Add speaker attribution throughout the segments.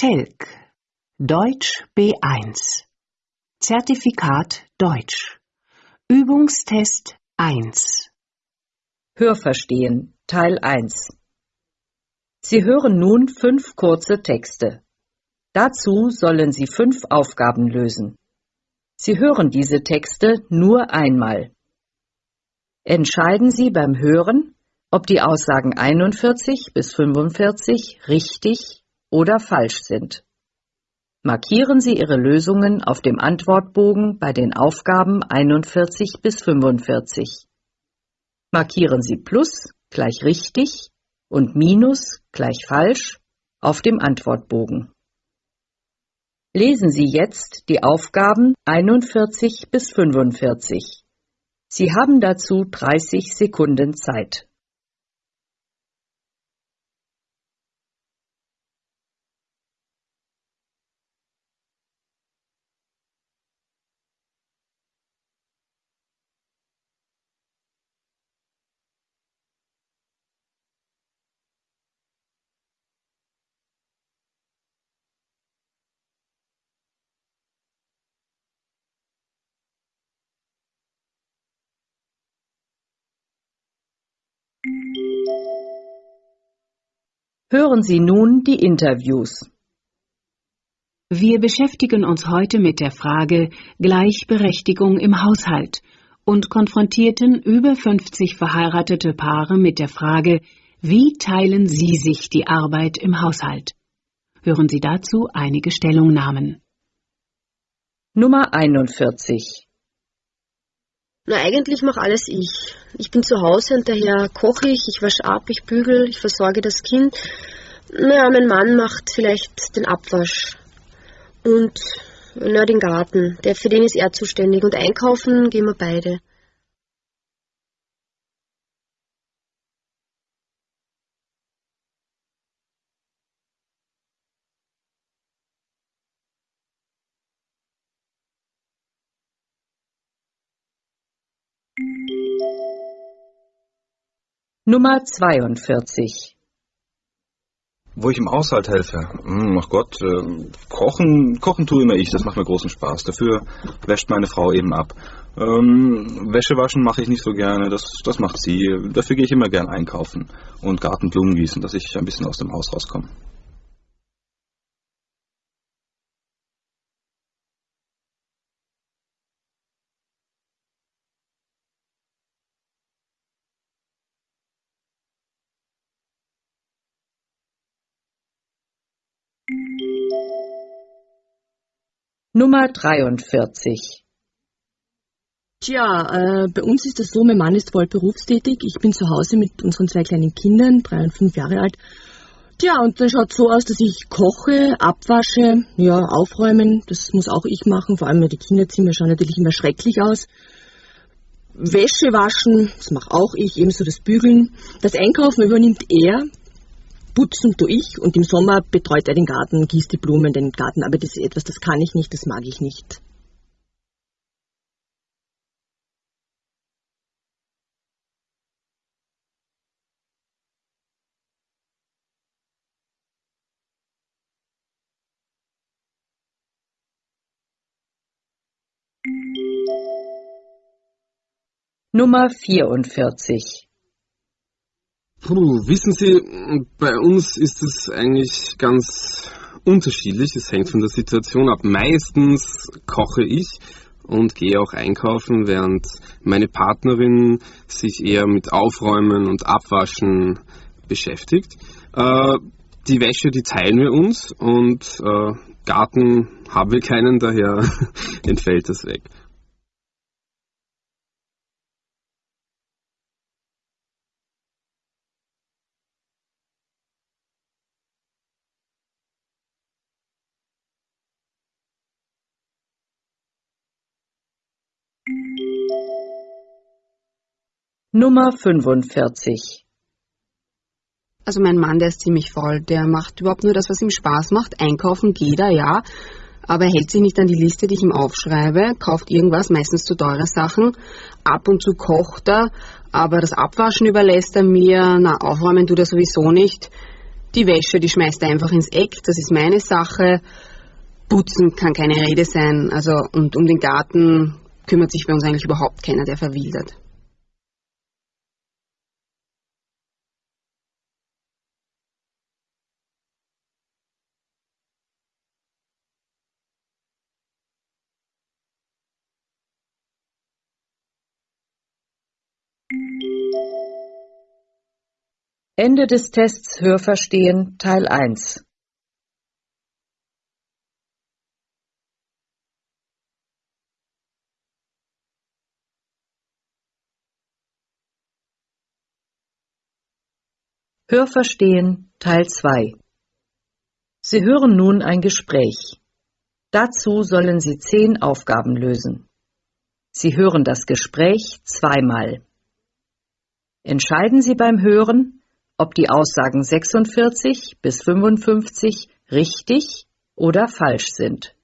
Speaker 1: Telk Deutsch B1 Zertifikat Deutsch Übungstest 1
Speaker 2: Hörverstehen Teil 1 Sie hören nun fünf kurze Texte. Dazu sollen Sie fünf Aufgaben lösen. Sie hören diese Texte nur einmal. Entscheiden Sie beim Hören, ob die Aussagen 41 bis 45 richtig oder falsch sind. Markieren Sie Ihre Lösungen auf dem Antwortbogen bei den Aufgaben 41 bis 45. Markieren Sie Plus gleich richtig und Minus gleich falsch auf dem Antwortbogen. Lesen Sie jetzt die Aufgaben 41 bis 45. Sie haben dazu 30 Sekunden Zeit. Hören Sie nun die Interviews.
Speaker 1: Wir beschäftigen uns heute mit der Frage Gleichberechtigung im Haushalt und konfrontierten über 50 verheiratete Paare mit der Frage, wie teilen Sie sich die Arbeit im Haushalt? Hören Sie dazu einige Stellungnahmen.
Speaker 2: Nummer 41
Speaker 3: Na, eigentlich mache alles ich. Ich bin zu Hause und daher koche ich, ich wasche ab, ich bügel, ich versorge das Kind. Naja, mein Mann macht vielleicht den Abwasch und na, den Garten. Der, für den ist er zuständig. Und einkaufen gehen wir beide.
Speaker 2: Nummer 42
Speaker 4: Wo ich im Haushalt helfe? Hm, ach Gott, äh, kochen, kochen tue immer ich, das macht mir großen Spaß. Dafür wäscht meine Frau eben ab. Ähm, Wäsche waschen mache ich nicht so gerne, das, das macht sie. Dafür gehe ich immer gern einkaufen und Gartenblumen gießen, dass ich ein bisschen aus dem Haus rauskomme.
Speaker 2: Nummer 43
Speaker 5: Tja, äh, bei uns ist das so, mein Mann ist voll berufstätig. Ich bin zu Hause mit unseren zwei kleinen Kindern, drei und fünf Jahre alt. Tja, und dann schaut so aus, dass ich koche, abwasche, ja, aufräumen, das muss auch ich machen. Vor allem die Kinderzimmer schauen natürlich immer schrecklich aus. Wäsche waschen, das mache auch ich, ebenso das Bügeln. Das Einkaufen übernimmt er, putzen tue ich und im Sommer betreut er den Garten, gießt die Blumen, den Garten. Aber das ist etwas, das kann ich nicht, das mag ich nicht.
Speaker 2: Nummer 44
Speaker 6: Puh, wissen Sie, bei uns ist es eigentlich ganz unterschiedlich. Es hängt von der Situation ab. Meistens koche ich und gehe auch einkaufen, während meine Partnerin sich eher mit Aufräumen und Abwaschen beschäftigt. Äh, die Wäsche, die teilen wir uns und äh, Garten haben wir keinen, daher entfällt das weg.
Speaker 2: Nummer 45
Speaker 7: Also mein Mann, der ist ziemlich faul. Der macht überhaupt nur das, was ihm Spaß macht. Einkaufen geht er, ja. Aber er hält sich nicht an die Liste, die ich ihm aufschreibe, kauft irgendwas, meistens zu teure Sachen. Ab und zu kocht er, aber das Abwaschen überlässt er mir. Na, aufräumen tut er sowieso nicht. Die Wäsche, die schmeißt er einfach ins Eck, das ist meine Sache. Putzen kann keine Rede sein. Also, und um den Garten kümmert sich bei uns eigentlich überhaupt keiner, der verwildert.
Speaker 2: Ende des Tests Hörverstehen Teil 1 Hörverstehen Teil 2 Sie hören nun ein Gespräch. Dazu sollen Sie zehn Aufgaben lösen. Sie hören das Gespräch zweimal. Entscheiden Sie beim Hören, ob die Aussagen 46 bis 55 richtig oder falsch sind.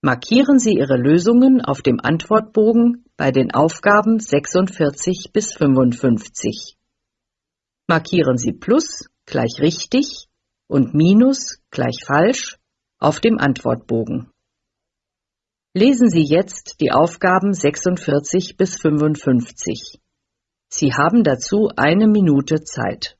Speaker 2: Markieren Sie Ihre Lösungen auf dem Antwortbogen bei den Aufgaben 46 bis 55. Markieren Sie Plus gleich richtig und Minus gleich falsch auf dem Antwortbogen. Lesen Sie jetzt die Aufgaben 46 bis 55. Sie haben dazu eine Minute Zeit.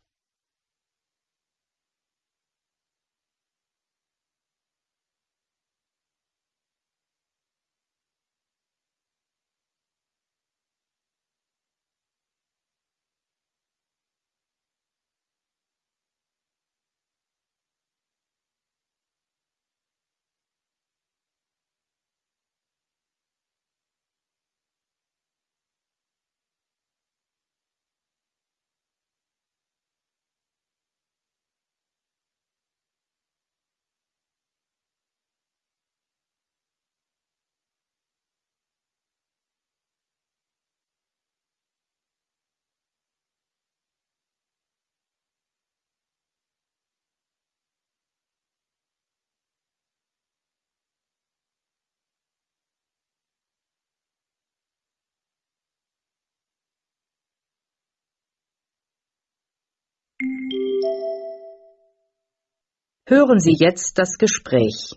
Speaker 2: Hören Sie jetzt das Gespräch.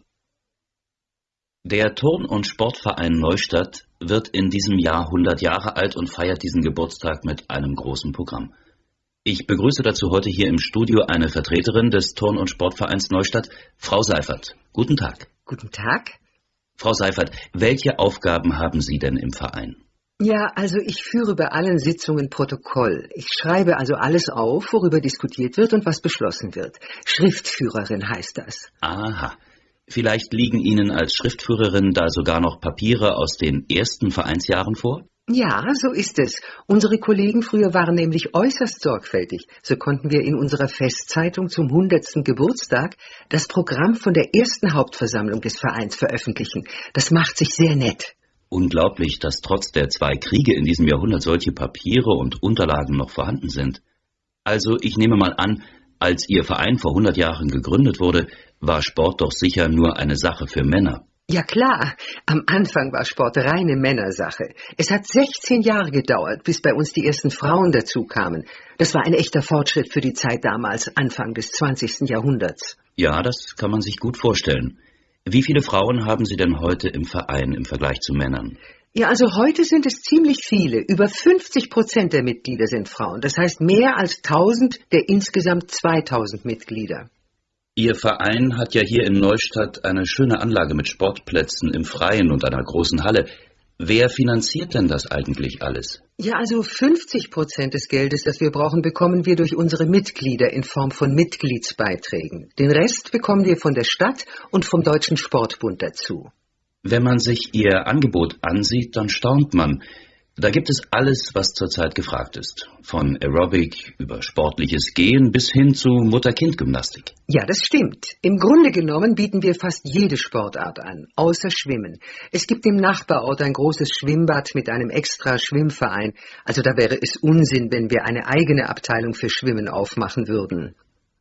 Speaker 8: Der Turn- und Sportverein Neustadt wird in diesem Jahr 100 Jahre alt und feiert diesen Geburtstag mit einem großen Programm. Ich begrüße dazu heute hier im Studio eine Vertreterin des Turn- und Sportvereins Neustadt, Frau Seifert. Guten Tag.
Speaker 9: Guten Tag.
Speaker 8: Frau Seifert, welche Aufgaben haben Sie denn im Verein?
Speaker 9: Ja, also ich führe bei allen Sitzungen Protokoll. Ich schreibe also alles auf, worüber diskutiert wird und was beschlossen wird. Schriftführerin heißt das.
Speaker 8: Aha. Vielleicht liegen Ihnen als Schriftführerin da sogar noch Papiere aus den ersten Vereinsjahren vor?
Speaker 9: Ja, so ist es. Unsere Kollegen früher waren nämlich äußerst sorgfältig. So konnten wir in unserer Festzeitung zum 100. Geburtstag das Programm von der ersten Hauptversammlung des Vereins veröffentlichen. Das macht sich sehr nett.
Speaker 8: Unglaublich, dass trotz der zwei Kriege in diesem Jahrhundert solche Papiere und Unterlagen noch vorhanden sind. Also ich nehme mal an, als Ihr Verein vor 100 Jahren gegründet wurde, war Sport doch sicher nur eine Sache für Männer.
Speaker 9: Ja klar, am Anfang war Sport reine Männersache. Es hat 16 Jahre gedauert, bis bei uns die ersten Frauen dazu kamen. Das war ein echter Fortschritt für die Zeit damals, Anfang des 20. Jahrhunderts.
Speaker 8: Ja, das kann man sich gut vorstellen. Wie viele Frauen haben Sie denn heute im Verein im Vergleich zu Männern?
Speaker 9: Ja, also heute sind es ziemlich viele. Über 50 Prozent der Mitglieder sind Frauen. Das heißt mehr als 1000 der insgesamt 2000 Mitglieder.
Speaker 8: Ihr Verein hat ja hier in Neustadt eine schöne Anlage mit Sportplätzen im Freien und einer großen Halle. Wer finanziert denn das eigentlich alles?
Speaker 9: Ja, also 50 Prozent des Geldes, das wir brauchen, bekommen wir durch unsere Mitglieder in Form von Mitgliedsbeiträgen. Den Rest bekommen wir von der Stadt und vom Deutschen Sportbund dazu.
Speaker 8: Wenn man sich Ihr Angebot ansieht, dann staunt man. Da gibt es alles, was zurzeit gefragt ist. Von Aerobic über sportliches Gehen bis hin zu Mutter-Kind-Gymnastik.
Speaker 9: Ja, das stimmt. Im Grunde genommen bieten wir fast jede Sportart an, außer Schwimmen. Es gibt im Nachbarort ein großes Schwimmbad mit einem extra Schwimmverein. Also da wäre es Unsinn, wenn wir eine eigene Abteilung für Schwimmen aufmachen würden.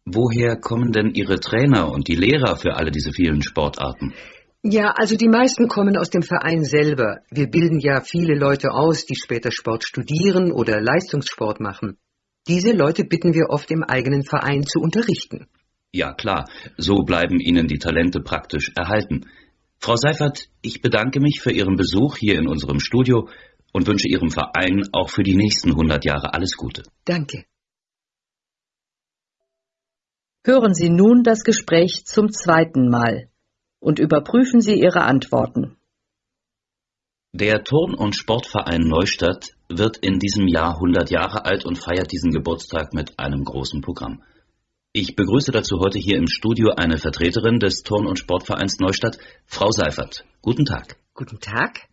Speaker 8: Woher kommen denn Ihre Trainer und die Lehrer für alle diese vielen Sportarten?
Speaker 9: Ja, also die meisten kommen aus dem Verein selber. Wir bilden ja viele Leute aus, die später Sport studieren oder Leistungssport machen. Diese Leute bitten wir oft im eigenen Verein zu unterrichten.
Speaker 8: Ja klar, so bleiben Ihnen die Talente praktisch erhalten. Frau Seifert, ich bedanke mich für Ihren Besuch hier in unserem Studio und wünsche Ihrem Verein auch für die nächsten 100 Jahre alles Gute.
Speaker 9: Danke.
Speaker 2: Hören Sie nun das Gespräch zum zweiten Mal und überprüfen Sie Ihre Antworten.
Speaker 8: Der Turn- und Sportverein Neustadt wird in diesem Jahr 100 Jahre alt und feiert diesen Geburtstag mit einem großen Programm. Ich begrüße dazu heute hier im Studio eine Vertreterin des Turn- und Sportvereins Neustadt, Frau Seifert. Guten Tag.
Speaker 9: Guten Tag.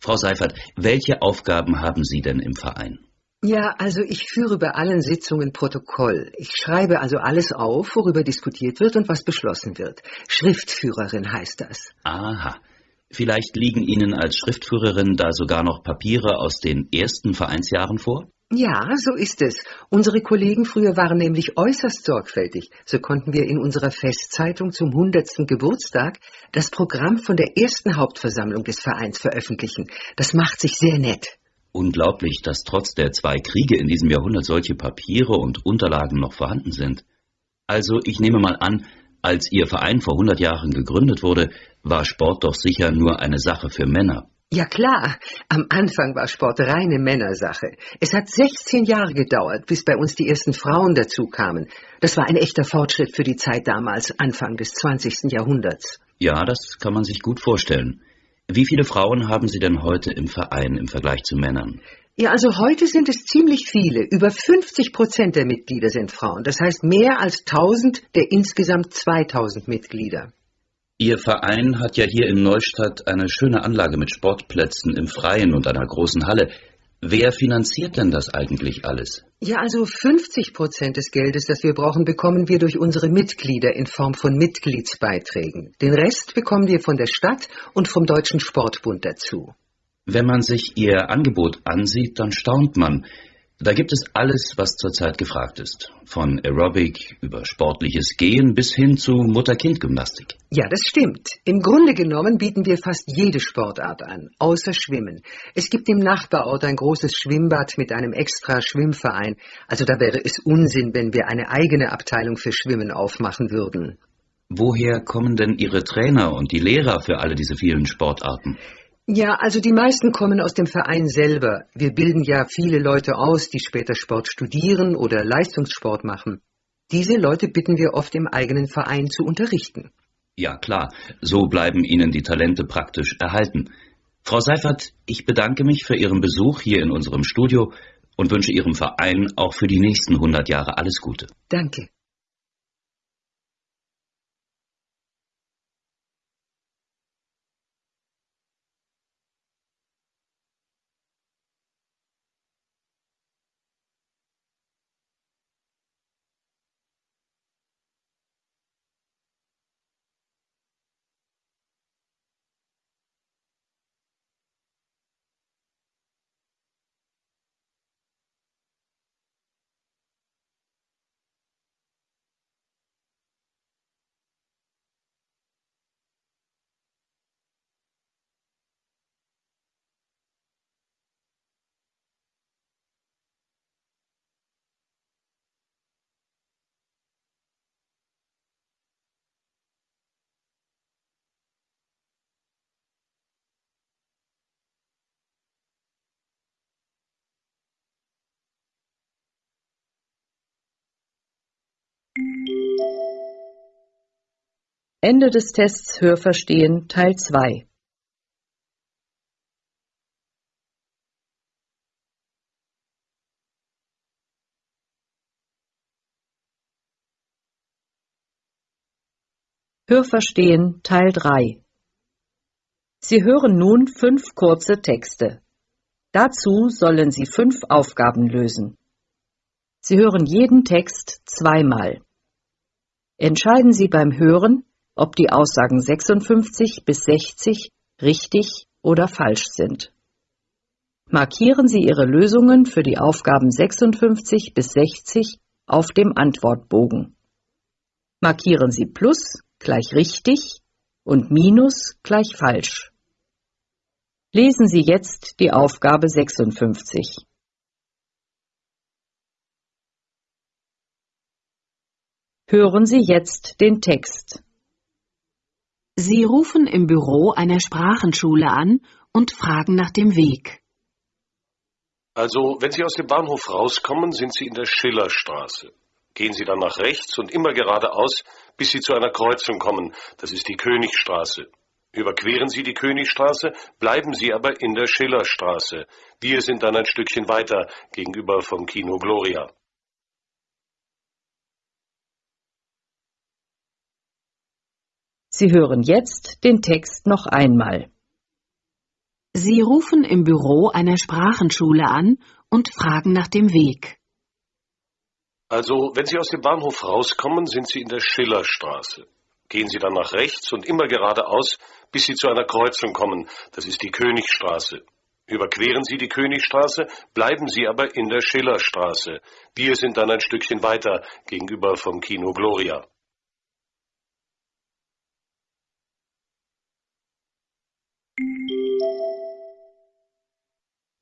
Speaker 8: Frau Seifert, welche Aufgaben haben Sie denn im Verein?
Speaker 9: Ja, also ich führe bei allen Sitzungen Protokoll. Ich schreibe also alles auf, worüber diskutiert wird und was beschlossen wird. Schriftführerin heißt das.
Speaker 8: Aha. Vielleicht liegen Ihnen als Schriftführerin da sogar noch Papiere aus den ersten Vereinsjahren vor?
Speaker 9: Ja, so ist es. Unsere Kollegen früher waren nämlich äußerst sorgfältig. So konnten wir in unserer Festzeitung zum 100. Geburtstag das Programm von der ersten Hauptversammlung des Vereins veröffentlichen. Das macht sich sehr nett.
Speaker 8: Unglaublich, dass trotz der zwei Kriege in diesem Jahrhundert solche Papiere und Unterlagen noch vorhanden sind. Also, ich nehme mal an, als Ihr Verein vor 100 Jahren gegründet wurde, war Sport doch sicher nur eine Sache für Männer.
Speaker 9: Ja klar, am Anfang war Sport reine Männersache. Es hat 16 Jahre gedauert, bis bei uns die ersten Frauen dazu kamen. Das war ein echter Fortschritt für die Zeit damals, Anfang des 20. Jahrhunderts.
Speaker 8: Ja, das kann man sich gut vorstellen. Wie viele Frauen haben Sie denn heute im Verein im Vergleich zu Männern?
Speaker 9: Ja, also heute sind es ziemlich viele. Über 50 Prozent der Mitglieder sind Frauen. Das heißt mehr als 1000 der insgesamt 2000 Mitglieder.
Speaker 8: Ihr Verein hat ja hier in Neustadt eine schöne Anlage mit Sportplätzen im Freien und einer großen Halle. Wer finanziert denn das eigentlich alles?
Speaker 9: Ja, also 50 Prozent des Geldes, das wir brauchen, bekommen wir durch unsere Mitglieder in Form von Mitgliedsbeiträgen. Den Rest bekommen wir von der Stadt und vom Deutschen Sportbund dazu.
Speaker 8: Wenn man sich Ihr Angebot ansieht, dann staunt man. Da gibt es alles, was zurzeit gefragt ist. Von Aerobic über sportliches Gehen bis hin zu Mutter-Kind-Gymnastik.
Speaker 9: Ja, das stimmt. Im Grunde genommen bieten wir fast jede Sportart an, außer Schwimmen. Es gibt im Nachbarort ein großes Schwimmbad mit einem extra Schwimmverein. Also da wäre es Unsinn, wenn wir eine eigene Abteilung für Schwimmen aufmachen würden.
Speaker 8: Woher kommen denn Ihre Trainer und die Lehrer für alle diese vielen Sportarten?
Speaker 9: Ja, also die meisten kommen aus dem Verein selber. Wir bilden ja viele Leute aus, die später Sport studieren oder Leistungssport machen. Diese Leute bitten wir oft im eigenen Verein zu unterrichten.
Speaker 8: Ja klar, so bleiben Ihnen die Talente praktisch erhalten. Frau Seifert, ich bedanke mich für Ihren Besuch hier in unserem Studio und wünsche Ihrem Verein auch für die nächsten 100 Jahre alles Gute.
Speaker 9: Danke.
Speaker 2: Ende des Tests Hörverstehen Teil 2 Hörverstehen Teil 3 Sie hören nun fünf kurze Texte. Dazu sollen Sie fünf Aufgaben lösen. Sie hören jeden Text zweimal. Entscheiden Sie beim Hören, ob die Aussagen 56 bis 60 richtig oder falsch sind. Markieren Sie Ihre Lösungen für die Aufgaben 56 bis 60 auf dem Antwortbogen. Markieren Sie Plus gleich richtig und Minus gleich falsch. Lesen Sie jetzt die Aufgabe 56. Hören Sie jetzt den Text.
Speaker 1: Sie rufen im Büro einer Sprachenschule an und fragen nach dem Weg.
Speaker 10: Also, wenn Sie aus dem Bahnhof rauskommen, sind Sie in der Schillerstraße. Gehen Sie dann nach rechts und immer geradeaus, bis Sie zu einer Kreuzung kommen. Das ist die Königstraße. Überqueren Sie die Königstraße, bleiben Sie aber in der Schillerstraße. Wir sind dann ein Stückchen weiter gegenüber vom Kino Gloria.
Speaker 2: Sie hören jetzt den Text noch einmal.
Speaker 1: Sie rufen im Büro einer Sprachenschule an und fragen nach dem Weg.
Speaker 10: Also, wenn Sie aus dem Bahnhof rauskommen, sind Sie in der Schillerstraße. Gehen Sie dann nach rechts und immer geradeaus, bis Sie zu einer Kreuzung kommen. Das ist die Königstraße. Überqueren Sie die Königstraße, bleiben Sie aber in der Schillerstraße. Wir sind dann ein Stückchen weiter gegenüber vom Kino Gloria.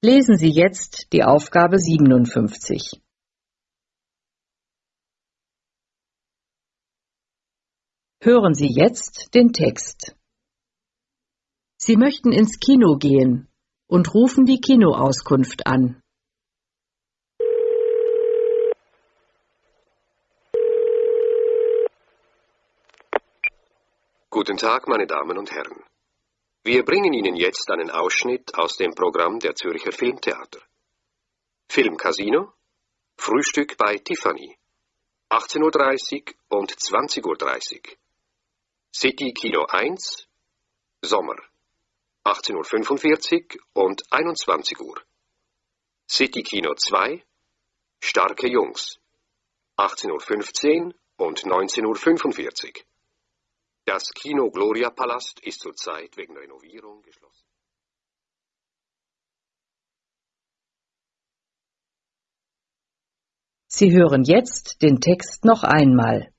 Speaker 2: Lesen Sie jetzt die Aufgabe 57. Hören Sie jetzt den Text. Sie möchten ins Kino gehen und rufen die Kinoauskunft an.
Speaker 11: Guten Tag, meine Damen und Herren. Wir bringen Ihnen jetzt einen Ausschnitt aus dem Programm der Zürcher Filmtheater. Filmcasino, Frühstück bei Tiffany, 18.30 Uhr und 20.30 Uhr. City Kino 1, Sommer, 18.45 Uhr und 21 Uhr. City Kino 2, Starke Jungs, 18.15 Uhr und 19.45 Uhr. Das Kino Gloria Palast ist zurzeit wegen Renovierung geschlossen.
Speaker 2: Sie hören jetzt den Text noch einmal.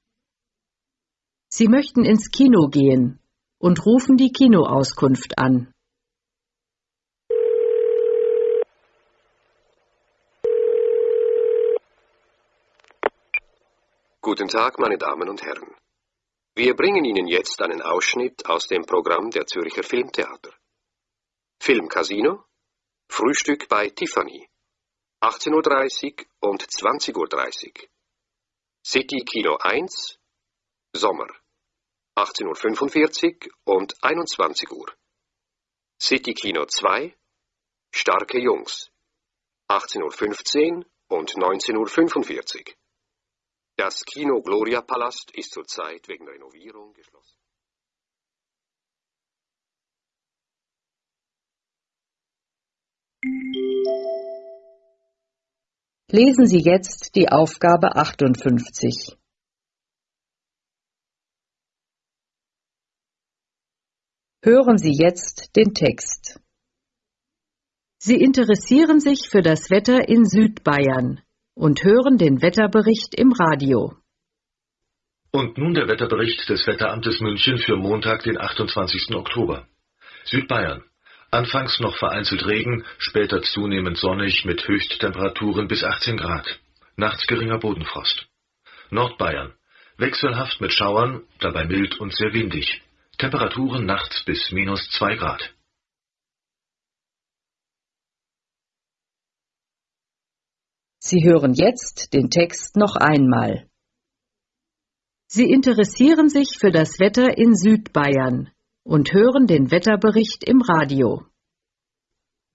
Speaker 2: Sie möchten ins Kino gehen und rufen die Kinoauskunft an.
Speaker 11: Guten Tag, meine Damen und Herren. Wir bringen Ihnen jetzt einen Ausschnitt aus dem Programm der Zürcher Filmtheater. Filmcasino, Frühstück bei Tiffany, 18.30 Uhr und 20.30 Uhr. City Kino 1, Sommer, 18.45 Uhr und 21 Uhr. City Kino 2, Starke Jungs, 18.15 Uhr und 19.45 Uhr. Das Kino Gloria Palast ist zurzeit wegen Renovierung geschlossen.
Speaker 2: Lesen Sie jetzt die Aufgabe 58. Hören Sie jetzt den Text. Sie interessieren sich für das Wetter in Südbayern und hören den Wetterbericht im Radio.
Speaker 12: Und nun der Wetterbericht des Wetteramtes München für Montag, den 28. Oktober. Südbayern. Anfangs noch vereinzelt Regen, später zunehmend sonnig mit Höchsttemperaturen bis 18 Grad. Nachts geringer Bodenfrost. Nordbayern. Wechselhaft mit Schauern, dabei mild und sehr windig. Temperaturen nachts bis minus 2 Grad.
Speaker 2: Sie hören jetzt den Text noch einmal. Sie interessieren sich für das Wetter in Südbayern und hören den Wetterbericht im Radio.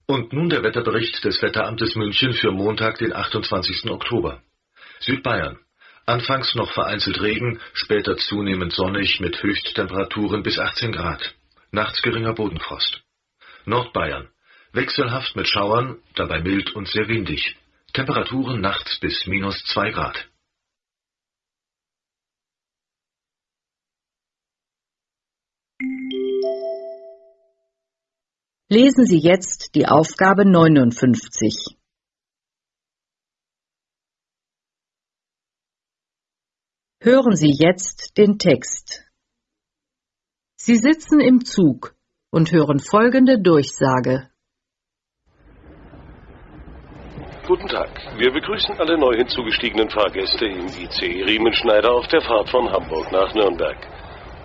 Speaker 12: Und nun der Wetterbericht des Wetteramtes München für Montag, den 28. Oktober. Südbayern. Anfangs noch vereinzelt Regen, später zunehmend sonnig mit Höchsttemperaturen bis 18 Grad. Nachts geringer Bodenfrost. Nordbayern. Wechselhaft mit Schauern, dabei mild und sehr windig. Temperaturen nachts bis minus 2 Grad.
Speaker 2: Lesen Sie jetzt die Aufgabe 59. Hören Sie jetzt den Text. Sie sitzen im Zug und hören folgende Durchsage.
Speaker 10: Guten Tag. Wir begrüßen alle neu hinzugestiegenen Fahrgäste im IC Riemenschneider auf der Fahrt von Hamburg nach Nürnberg.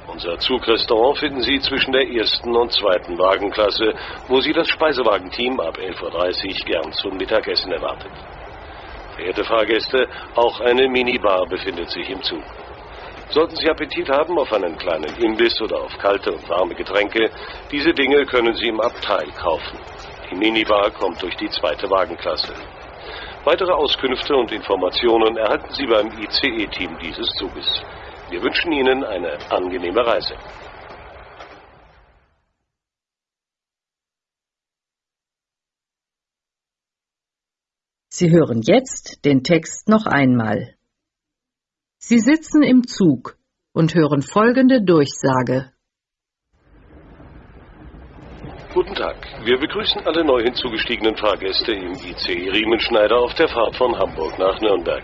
Speaker 10: Unser Zugrestaurant finden Sie zwischen der ersten und zweiten Wagenklasse, wo Sie das Speisewagenteam ab 11.30 Uhr gern zum Mittagessen erwartet. Verehrte Fahrgäste, auch eine Minibar befindet sich im Zug. Sollten Sie Appetit haben auf einen kleinen Imbiss oder auf kalte und warme Getränke, diese Dinge können Sie im Abteil kaufen. Die Minibar kommt durch die zweite Wagenklasse. Weitere Auskünfte und Informationen erhalten Sie beim ICE-Team dieses Zuges. Wir wünschen Ihnen eine angenehme Reise.
Speaker 2: Sie hören jetzt den Text noch einmal. Sie sitzen im Zug und hören folgende Durchsage.
Speaker 10: Guten Tag. Wir begrüßen alle neu hinzugestiegenen Fahrgäste im IC Riemenschneider auf der Fahrt von Hamburg nach Nürnberg.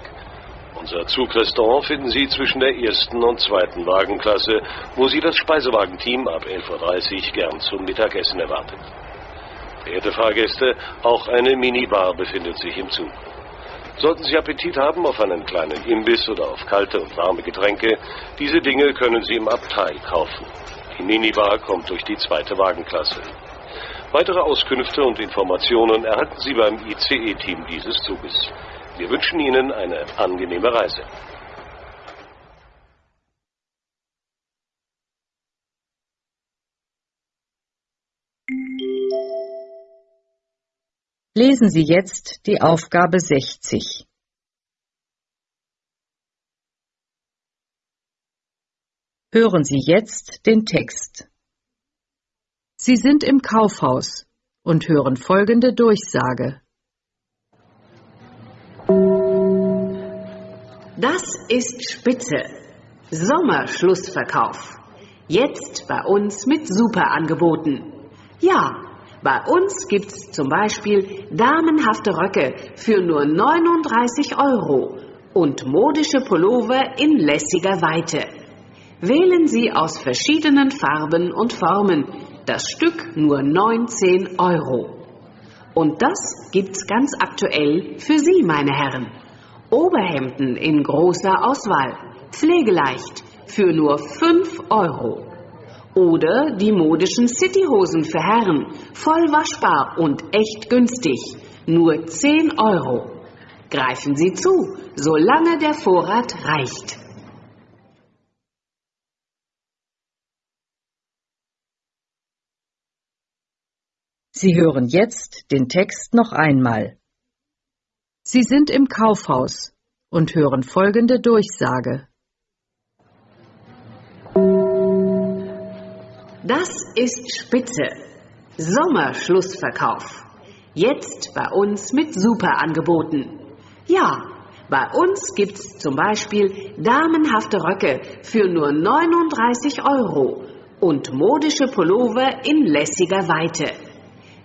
Speaker 10: Unser Zugrestaurant finden Sie zwischen der ersten und zweiten Wagenklasse, wo Sie das Speisewagenteam ab 11.30 Uhr gern zum Mittagessen erwartet. Verehrte Fahrgäste, auch eine Minibar befindet sich im Zug. Sollten Sie Appetit haben auf einen kleinen Imbiss oder auf kalte und warme Getränke, diese Dinge können Sie im Abteil kaufen. Die Minibar kommt durch die zweite Wagenklasse. Weitere Auskünfte und Informationen erhalten Sie beim ICE-Team dieses Zuges. Wir wünschen Ihnen eine angenehme Reise.
Speaker 2: Lesen Sie jetzt die Aufgabe 60. Hören Sie jetzt den Text. Sie sind im Kaufhaus und hören folgende Durchsage.
Speaker 1: Das ist Spitze. Sommerschlussverkauf. Jetzt bei uns mit Superangeboten. Ja, bei uns gibt's zum Beispiel damenhafte Röcke für nur 39 Euro und modische Pullover in lässiger Weite. Wählen Sie aus verschiedenen Farben und Formen. Das Stück nur 19 Euro. Und das gibt's ganz aktuell für Sie, meine Herren. Oberhemden in großer Auswahl, pflegeleicht, für nur 5 Euro. Oder die modischen Cityhosen für Herren, voll waschbar und echt günstig, nur 10 Euro. Greifen Sie zu, solange der Vorrat reicht.
Speaker 2: Sie hören jetzt den Text noch einmal. Sie sind im Kaufhaus und hören folgende Durchsage.
Speaker 1: Das ist Spitze. Sommerschlussverkauf. Jetzt bei uns mit Superangeboten. Ja, bei uns gibt's zum Beispiel damenhafte Röcke für nur 39 Euro und modische Pullover in lässiger Weite.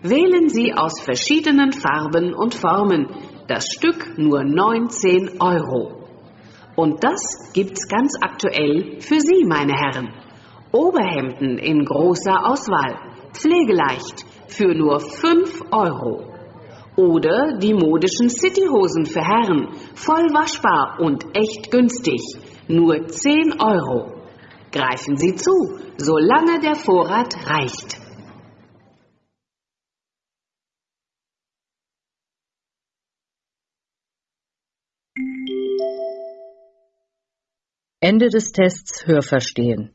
Speaker 1: Wählen Sie aus verschiedenen Farben und Formen. Das Stück nur 19 Euro. Und das gibt's ganz aktuell für Sie, meine Herren. Oberhemden in großer Auswahl, pflegeleicht, für nur 5 Euro. Oder die modischen Cityhosen für Herren, voll waschbar und echt günstig, nur 10 Euro. Greifen Sie zu, solange der Vorrat reicht.
Speaker 2: Ende des Tests Hörverstehen